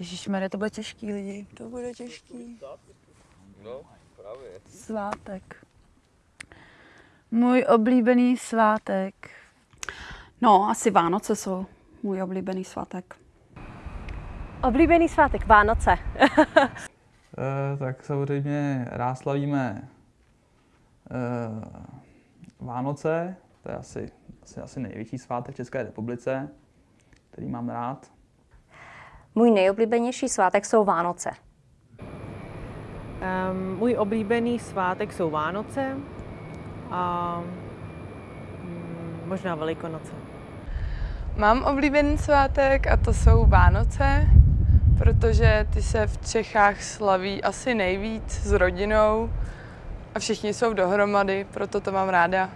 Ježišmarja, to bude těžký lidi, to bude těžký. No, právě. Svátek. Můj oblíbený svátek. No, asi Vánoce jsou můj oblíbený svátek. Oblíbený svátek Vánoce. Eh, tak samozřejmě rád slavíme eh, Vánoce, to je asi, asi, asi největší svátek v České republice, který mám rád. Můj nejoblíbenější svátek jsou Vánoce. Um, můj oblíbený svátek jsou Vánoce a mm, možná Velikonoce. Mám oblíbený svátek a to jsou Vánoce, protože ty se v Čechách slaví asi nejvíc s rodinou a všichni jsou dohromady, proto to mám ráda.